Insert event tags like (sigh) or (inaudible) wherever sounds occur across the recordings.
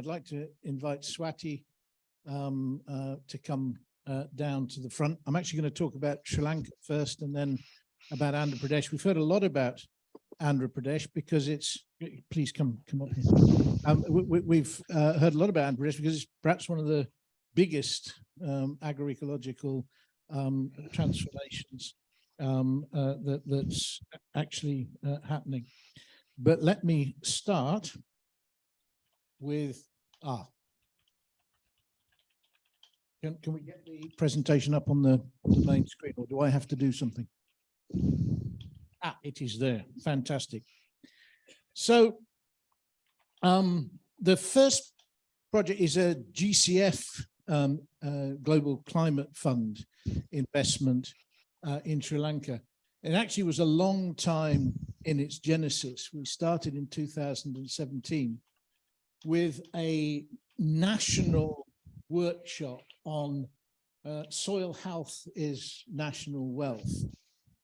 I'd like to invite Swati um, uh, to come uh, down to the front. I'm actually going to talk about Sri Lanka first and then about Andhra Pradesh. We've heard a lot about Andhra Pradesh because it's, please come come up here. Um, we, we've uh, heard a lot about Andhra Pradesh because it's perhaps one of the biggest um, agroecological um, transformations um, uh, that, that's actually uh, happening. But let me start with, ah. Can, can we get the presentation up on the, the main screen or do I have to do something? Ah, it is there. Fantastic. So um, the first project is a GCF um, uh, Global Climate Fund investment uh, in Sri Lanka. It actually was a long time in its genesis. We started in 2017 with a national workshop on uh, soil health is national wealth.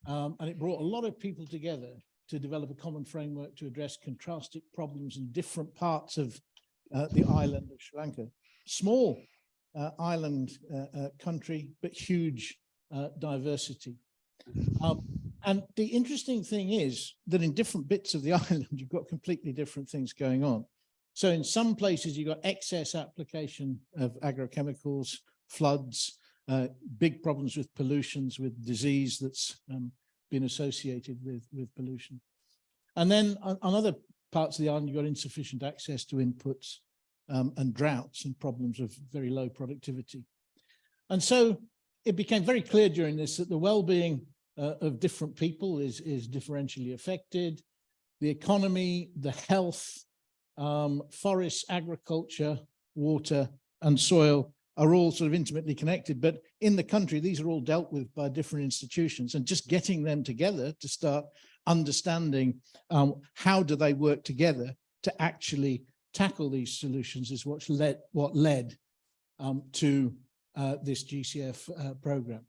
Um, and it brought a lot of people together to develop a common framework to address contrasting problems in different parts of uh, the island of Sri Lanka. Small uh, island uh, uh, country, but huge uh, diversity. Um, and the interesting thing is that in different bits of the (laughs) island, you've got completely different things going on. So in some places, you've got excess application of agrochemicals, floods, uh, big problems with pollutions, with disease that's um, been associated with, with pollution. And then on, other parts of the island, you've got insufficient access to inputs um, and droughts and problems of very low productivity. And so it became very clear during this that the well-being uh, of different people is, is differentially affected. The economy, the health, um, forests, agriculture, water and soil are all sort of intimately connected. But in the country, these are all dealt with by different institutions and just getting them together to start understanding um, how do they work together to actually tackle these solutions is what led, what led um, to uh, this GCF uh, program.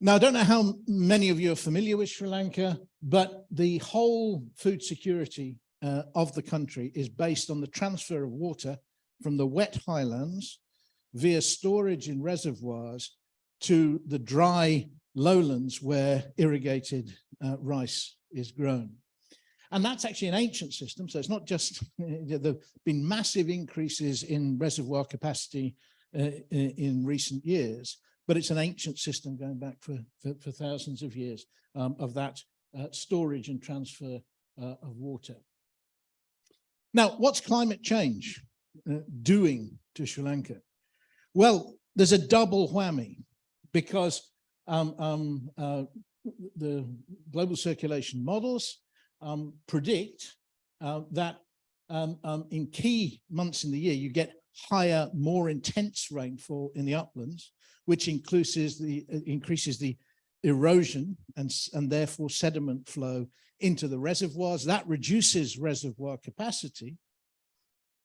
Now, I don't know how many of you are familiar with Sri Lanka, but the whole food security uh, of the country is based on the transfer of water from the wet highlands via storage in reservoirs to the dry lowlands where irrigated uh, rice is grown. And that's actually an ancient system. So it's not just, (laughs) there have been massive increases in reservoir capacity uh, in recent years, but it's an ancient system going back for, for, for thousands of years um, of that uh, storage and transfer uh, of water. Now, what's climate change uh, doing to Sri Lanka? Well, there's a double whammy because um, um, uh, the global circulation models um, predict uh, that um, um, in key months in the year, you get higher, more intense rainfall in the uplands, which increases the, uh, increases the erosion and, and therefore sediment flow into the reservoirs. That reduces reservoir capacity.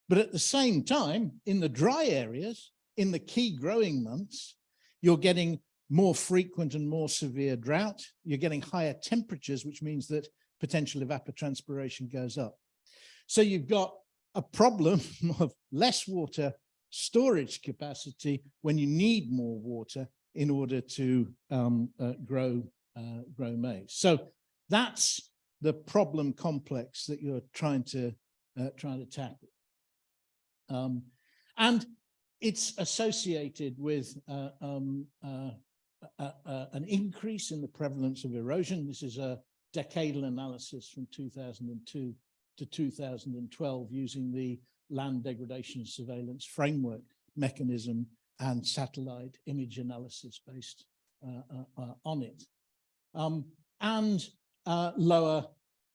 But at the same time, in the dry areas, in the key growing months, you're getting more frequent and more severe drought. You're getting higher temperatures, which means that potential evapotranspiration goes up. So you've got a problem (laughs) of less water storage capacity when you need more water in order to um, uh, grow uh, grow maize. So that's the problem complex that you're trying to uh, trying to tackle. Um, and it's associated with uh, um, uh, an increase in the prevalence of erosion. This is a decadal analysis from 2002 to 2012 using the land degradation surveillance framework mechanism and satellite image analysis based uh, uh, uh, on it. Um, and lower,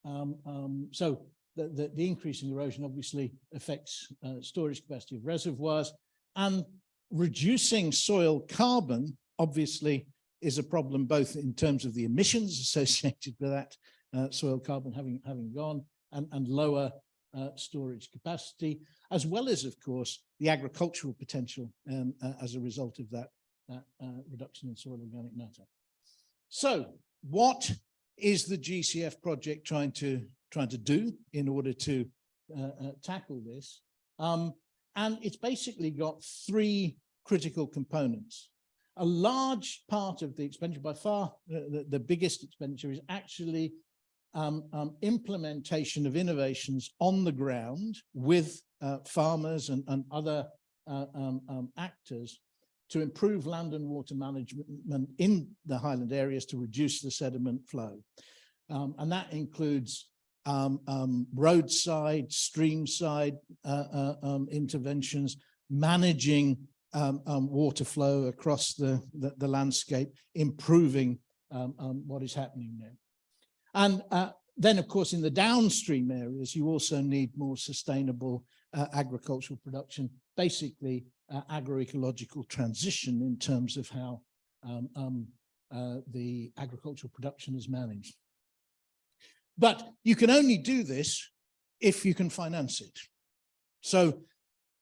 um, um, so the, the, the, increase in erosion obviously affects storage capacity of reservoirs and reducing soil carbon obviously is a problem both in terms of the emissions associated with that uh, soil carbon having having gone and, and lower uh, storage capacity, as well as, of course, the agricultural potential um, uh, as a result of that, that uh, reduction in soil organic matter. So what is the GCF project trying to trying to do in order to uh, uh, tackle this? Um, and it's basically got three critical components. A large part of the expenditure, by far the, the biggest expenditure, is actually um, um, implementation of innovations on the ground with uh, farmers and, and other uh, um, um, actors to improve land and water management in the highland areas to reduce the sediment flow. Um, and that includes um, um, roadside, streamside uh, uh, um, interventions, managing um, um, water flow across the, the, the landscape, improving what is happening there. And uh, then, of course, in the downstream areas, you also need more sustainable uh, agricultural production, basically uh, agroecological transition in terms of how um, um, uh, the agricultural production is managed. But you can only do this if you can finance it. So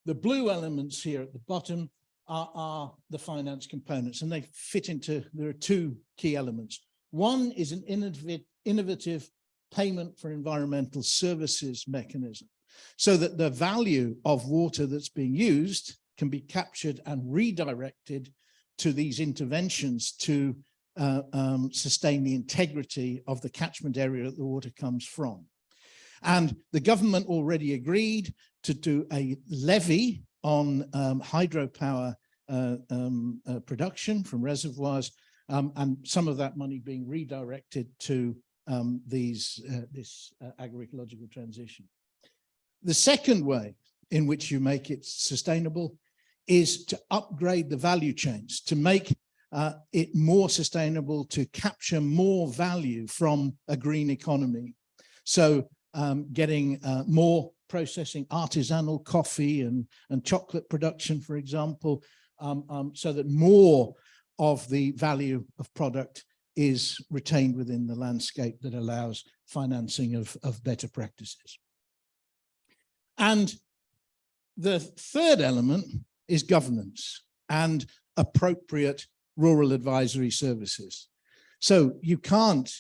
the blue elements here at the bottom are, are the finance components and they fit into, there are two key elements. One is an innovative, payment for environmental services mechanism so that the value of water that's being used can be captured and redirected to these interventions to uh, um, sustain the integrity of the catchment area that the water comes from. And the government already agreed to do a levy on um, hydropower uh, um, uh, production from reservoirs um, and some of that money being redirected to um, these uh, this uh, agroecological transition. The second way in which you make it sustainable is to upgrade the value chains, to make uh, it more sustainable, to capture more value from a green economy. So um, getting uh, more processing, artisanal coffee and, and chocolate production, for example, um, um, so that more of the value of product is retained within the landscape that allows financing of, of better practices. And the third element is governance and appropriate rural advisory services. So you can't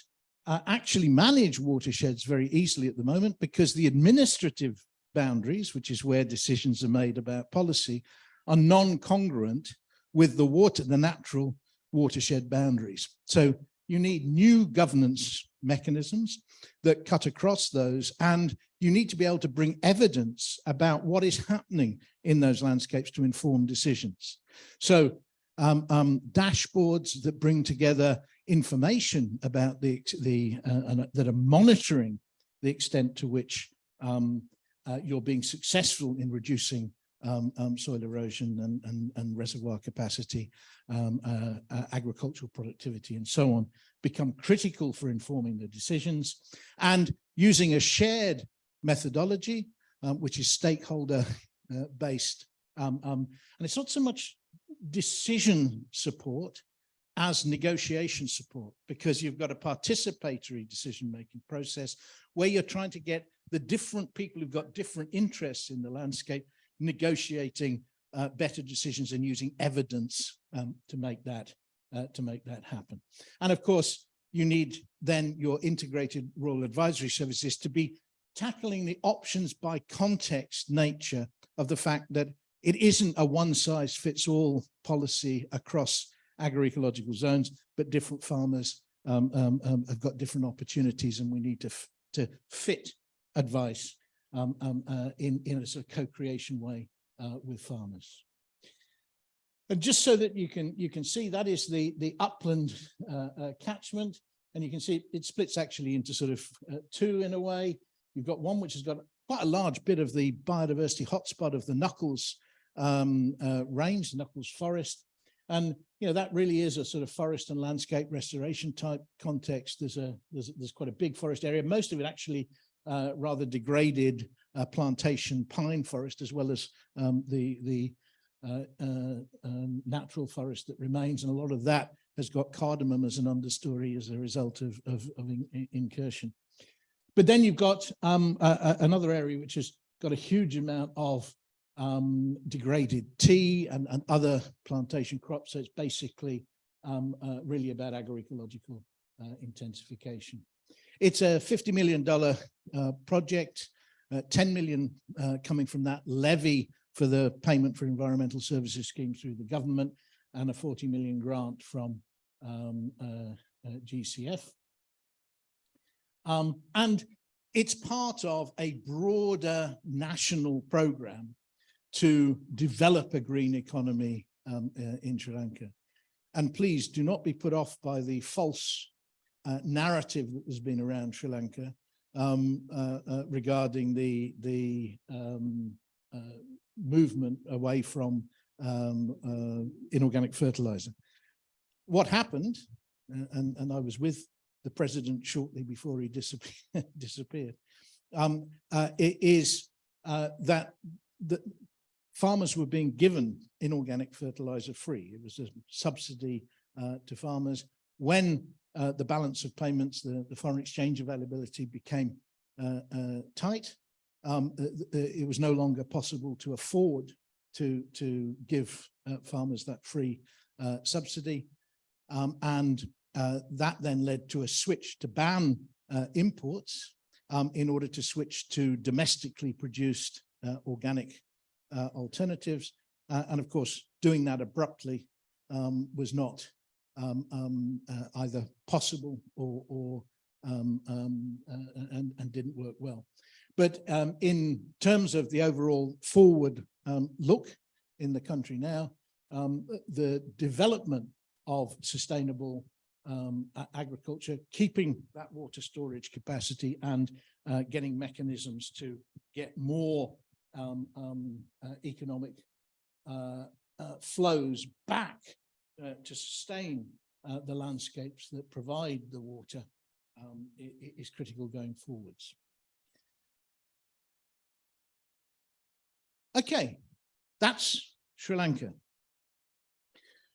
uh, actually manage watersheds very easily at the moment because the administrative boundaries, which is where decisions are made about policy, are non-congruent with the water, the natural watershed boundaries. So you need new governance mechanisms that cut across those and you need to be able to bring evidence about what is happening in those landscapes to inform decisions. So um, um, dashboards that bring together information about the, the uh, that are monitoring the extent to which um, uh, you're being successful in reducing um, um, soil erosion and, and, and reservoir capacity, um, uh, uh, agricultural productivity and so on become critical for informing the decisions and using a shared methodology, um, which is stakeholder uh, based. Um, um, and it's not so much decision support as negotiation support because you've got a participatory decision-making process where you're trying to get the different people who've got different interests in the landscape negotiating uh, better decisions and using evidence um, to make that uh, to make that happen. And of course, you need then your integrated rural advisory services to be tackling the options by context nature of the fact that it isn't a one size fits all policy across agroecological zones, but different farmers um, um, um, have got different opportunities and we need to, to fit advice um, um, uh, in, in a sort of co-creation way uh, with farmers. And just so that you can you can see that is the the upland uh, uh, catchment, and you can see it splits actually into sort of uh, two in a way. You've got one which has got quite a large bit of the biodiversity hotspot of the Knuckles um, uh, range, the Knuckles forest, and you know that really is a sort of forest and landscape restoration type context. There's a there's there's quite a big forest area. Most of it actually uh, rather degraded uh, plantation pine forest, as well as um, the the uh, uh, um, natural forest that remains, and a lot of that has got cardamom as an understory as a result of, of, of in, incursion. But then you've got um, another area which has got a huge amount of um, degraded tea and, and, other plantation crops. So it's basically um, uh, really about agroecological uh, intensification. It's a $50 million uh, project uh, 10 million uh, coming from that levy for the payment for environmental services scheme through the government and a 40 million grant from um, uh, uh, GCF. Um, and it's part of a broader national program to develop a green economy um, uh, in Sri Lanka. And please do not be put off by the false uh, narrative that has been around Sri Lanka um, uh, uh regarding the, the um, uh, movement away from um, uh, inorganic fertilizer. What happened, and, and I was with the president shortly before he disappeared, (laughs) disappeared um, is that the, farmers were being given inorganic fertilizer free. It was a subsidy uh, to farmers. When uh, the balance of payments, the, the foreign exchange availability became uh, uh tight, um, uh, uh, it was no longer possible to afford to, to give farmers that free subsidy. Um, and that then led to a switch to ban imports um, in order to switch to domestically produced organic uh, alternatives. Uh, and of course, doing that abruptly um, was not um, um, uh, either possible or, or um, um, uh, and, and, didn't work well. But um, in terms of the overall forward look in the country now, the development of sustainable um, agriculture, keeping that water storage capacity and uh, getting mechanisms to get more um, um, uh, economic uh, uh, flows back to sustain the landscapes that provide the water um, is critical going forwards. Okay, that's Sri Lanka.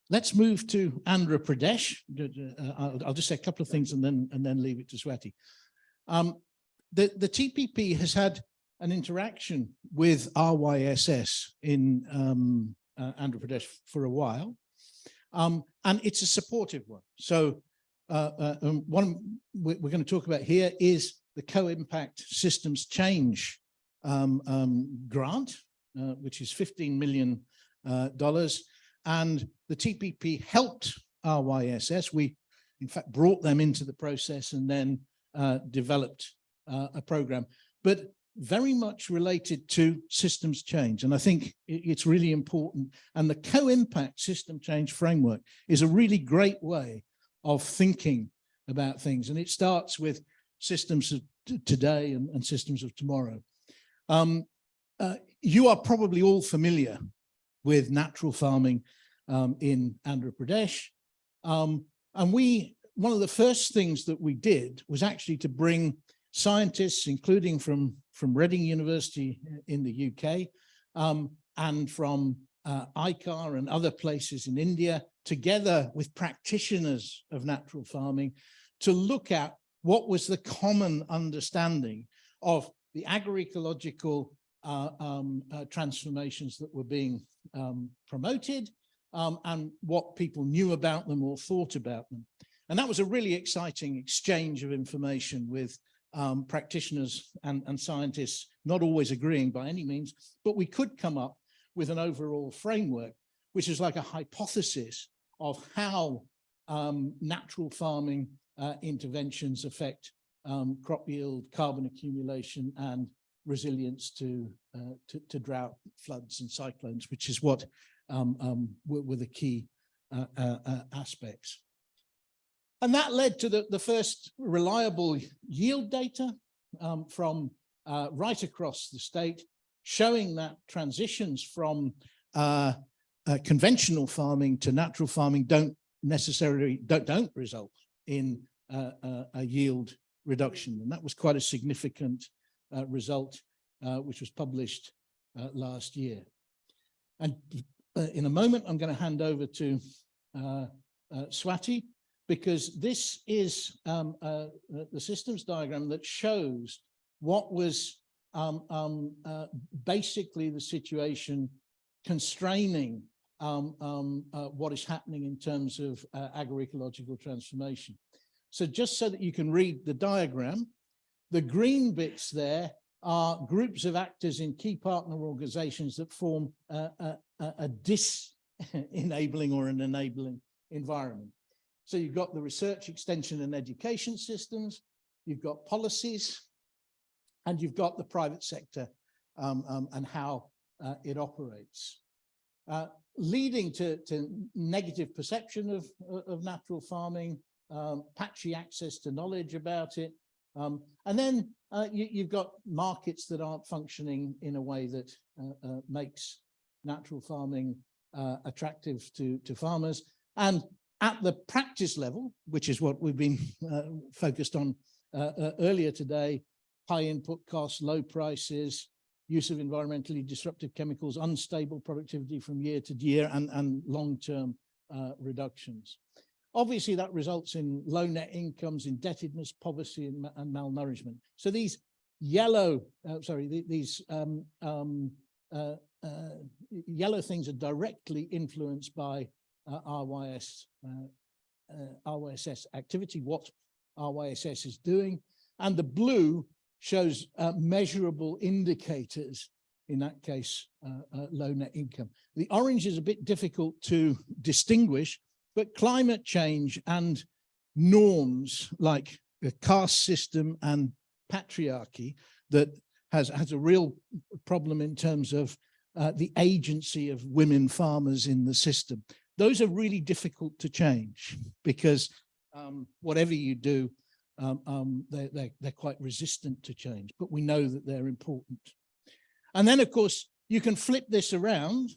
Let's move to Andhra Pradesh. Uh, I'll, I'll, just say a couple of things and then and then leave it to Swati. Um, the, the TPP has had an interaction with RYSS in um, uh, Andhra Pradesh for a while, um, and it's a supportive one. So uh, uh, um, one we're going to talk about here is the co-impact systems change um, um, grant, uh, which is $15 million. Uh, and the TPP helped RYSS. We, in fact, brought them into the process and then uh, developed a program. But very much related to systems change. And I think it's really important. And the co-impact system change framework is a really great way of thinking about things. And it starts with systems of today and, and systems of tomorrow. Um, uh, you are probably all familiar with natural farming um, in Andhra Pradesh. Um, and we, one of the first things that we did was actually to bring scientists, including from, from Reading University in the UK um, and from uh, ICAR and other places in India, together with practitioners of natural farming, to look at what was the common understanding of the agroecological uh, um, uh, transformations that were being um, promoted um, and what people knew about them or thought about them. And that was a really exciting exchange of information with um, practitioners and, and scientists not always agreeing by any means, but we could come up with an overall framework, which is like a hypothesis of how um, natural farming uh, interventions affect um, crop yield, carbon accumulation, and resilience to, uh, to, to, drought, floods, and cyclones, which is what um, um were, were, the key uh, uh, uh aspects. And that led to the, the first reliable yield data um, from uh, right across the state, showing that transitions from uh, uh, conventional farming to natural farming don't necessarily, don't, don't result in uh, uh, a yield reduction. And that was quite a significant uh, result, which was published last year. And in a moment, I'm going to hand over to Swati, because this is um, uh, the systems diagram that shows what was um, um, uh, basically the situation constraining um, um, uh, what is happening in terms of uh, agroecological transformation. So just so that you can read the diagram, the green bits there are groups of actors in key partner organizations that form a, a, a- a dis-enabling (laughs) or an enabling environment. So you've got the research, extension and education systems, you've got policies, and you've got the private sector um, um, and how uh, it operates. Uh, leading to, to negative perception of, of natural farming, um, patchy access to knowledge about it. Um, and then uh, you, you've got markets that aren't functioning in a way that uh, uh, makes natural farming uh, attractive to, to farmers. And at the practice level, which is what we've been (laughs) uh, focused on uh, uh, earlier today, high input costs, low prices, use of environmentally disruptive chemicals, unstable productivity from year to year, and, and long-term uh, reductions. Obviously, that results in low net incomes, indebtedness, poverty, and, and malnourishment. So these yellow, uh, sorry, the- these um, um, uh, uh, yellow things are directly influenced by uh, RYS, uh, uh, RYSS activity, what RYSS is doing. And the blue shows uh, measurable indicators, in that case, low net income. The orange is a bit difficult to distinguish, but climate change and norms like the caste system and patriarchy that has, has a real problem in terms of uh, the agency of women farmers in the system. Those are really difficult to change because um, whatever you do, um, um, they're, they're, they're quite resistant to change, but we know that they're important. And then, of course, you can flip this around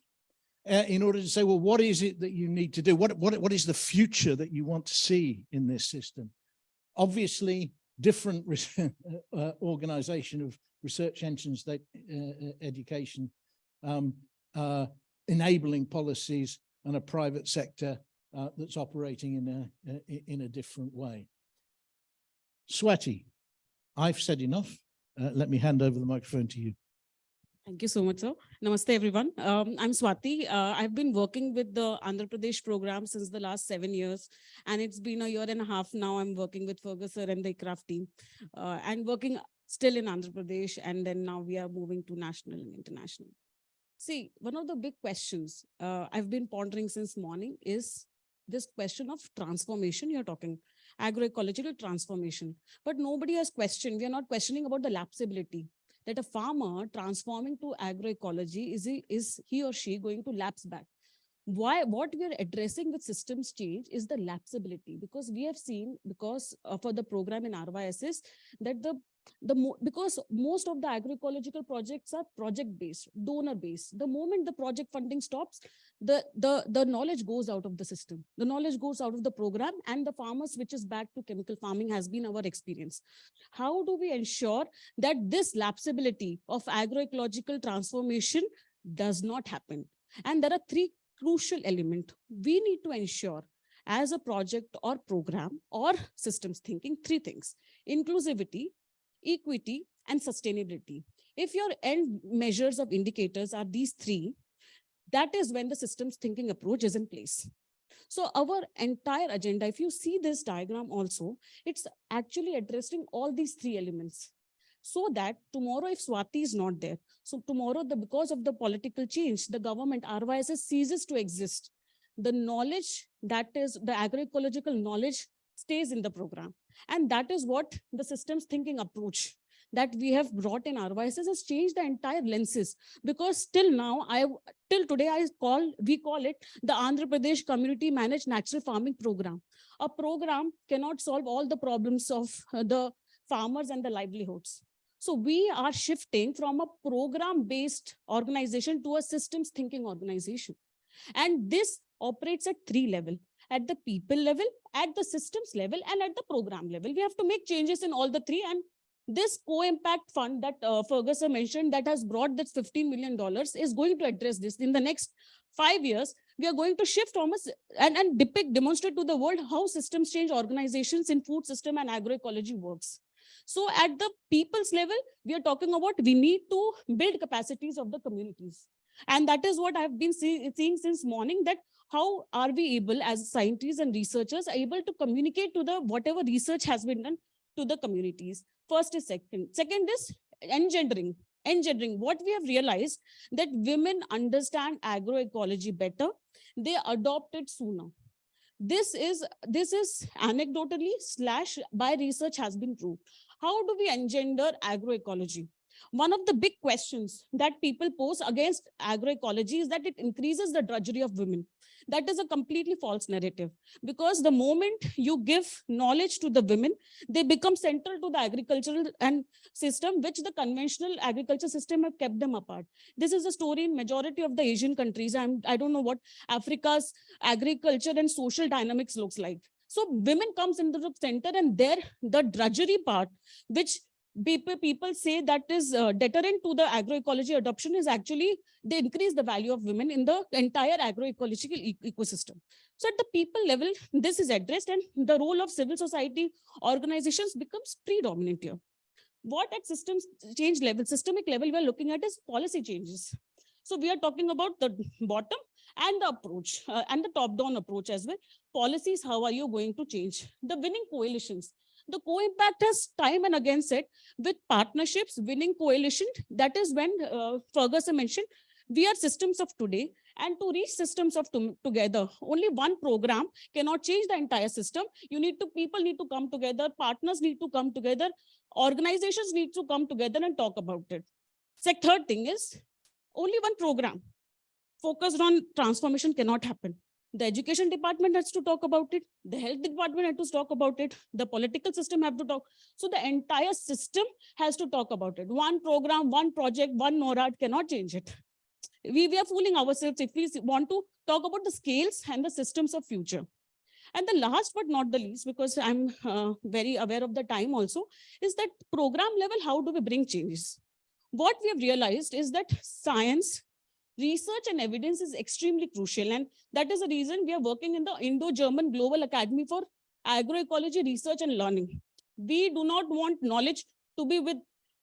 uh, in order to say, well, what is it that you need to do? What, what, what is the future that you want to see in this system? Obviously, different (laughs) uh, organization of research engines, that, uh, uh, education, um, uh, enabling policies and a private sector uh, that's operating in a, uh, in a different way. Swati, I've said enough. Uh, let me hand over the microphone to you. Thank you so much, sir. Namaste, everyone. Um, I'm Swati. Uh, I've been working with the Andhra Pradesh program since the last seven years, and it's been a year and a half now. I'm working with Ferguson and the craft team, uh, and working still in Andhra Pradesh, and then now we are moving to national and international. See, one of the big questions uh, I've been pondering since morning is this question of transformation you're talking, agroecological transformation. But nobody has questioned, we are not questioning about the lapsability that a farmer transforming to agroecology, is he, is he or she going to lapse back? Why, what we are addressing with systems change is the lapsability because we have seen because uh, for the program in RYSS that the the mo because most of the agroecological projects are project based donor based the moment the project funding stops the the the knowledge goes out of the system. The knowledge goes out of the program and the farmer switches back to chemical farming has been our experience. How do we ensure that this lapsability of agroecological transformation does not happen? And there are three crucial element. we need to ensure as a project or program or systems thinking three things inclusivity equity, and sustainability. If your end measures of indicators are these three, that is when the systems thinking approach is in place. So our entire agenda, if you see this diagram also, it's actually addressing all these three elements. So that tomorrow, if Swati is not there, so tomorrow, the because of the political change, the government RYSS ceases to exist. The knowledge that is the agroecological knowledge stays in the program. And that is what the systems thinking approach that we have brought in RYSS has changed the entire lenses because till now, I till today, I call, we call it the Andhra Pradesh Community Managed Natural Farming Program. A program cannot solve all the problems of uh, the farmers and the livelihoods. So we are shifting from a program-based organization to a systems thinking organization. And this operates at three level at the people level, at the systems level, and at the program level. We have to make changes in all the three. And this co-impact fund that uh, Ferguson mentioned that has brought this $15 million is going to address this. In the next five years, we are going to shift almost and, and depict, demonstrate to the world how systems change organizations in food system and agroecology works. So at the people's level, we are talking about we need to build capacities of the communities. And that is what I've been see, seeing since morning that how are we able as scientists and researchers able to communicate to the whatever research has been done to the communities. First is second. Second is engendering, engendering. What we have realized that women understand agroecology better. They adopt it sooner. This is, this is anecdotally slash by research has been proved. How do we engender agroecology? One of the big questions that people pose against agroecology is that it increases the drudgery of women. That is a completely false narrative because the moment you give knowledge to the women, they become central to the agricultural and system, which the conventional agriculture system have kept them apart. This is a story in majority of the Asian countries. I'm, I don't know what Africa's agriculture and social dynamics looks like. So women comes into the center and there the drudgery part, which people say that is uh, deterrent to the agroecology adoption is actually they increase the value of women in the entire agroecological e- ecosystem. So at the people level this is addressed and the role of civil society organizations becomes predominant here. What at systems change level systemic level we are looking at is policy changes. So we are talking about the bottom and the approach uh, and the top down approach as well. Policies how are you going to change? The winning coalitions. The co-impact has time and again said with partnerships, winning coalition, that is when uh, Ferguson mentioned, we are systems of today. And to reach systems of to together, only one program cannot change the entire system. You need to, people need to come together, partners need to come together, organizations need to come together and talk about it. So third thing is only one program focused on transformation cannot happen. The education department has to talk about it. The health department has to talk about it. The political system have to talk. So the entire system has to talk about it. One program one project one Norad cannot change it. We, we are fooling ourselves if we want to talk about the scales and the systems of future. And the last but not the least because i'm uh, very aware of the time also is that program level how do we bring changes? What we have realized is that science research and evidence is extremely crucial. And that is the reason we are working in the Indo-German Global Academy for Agroecology Research and Learning. We do not want knowledge to be with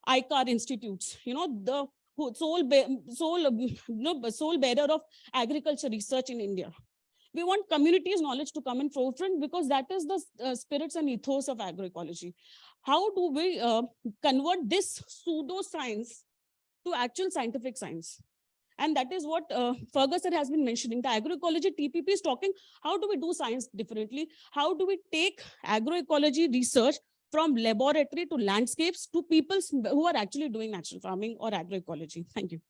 ICAR institutes, you know, the sole, sole, you know, sole bearer of agriculture research in India. We want communities knowledge to come in forefront because that is the uh, spirits and ethos of agroecology. How do we uh, convert this pseudo science to actual scientific science? And that is what uh, Ferguson has been mentioning. The agroecology TPP is talking, how do we do science differently? How do we take agroecology research from laboratory to landscapes to people who are actually doing natural farming or agroecology? Thank you.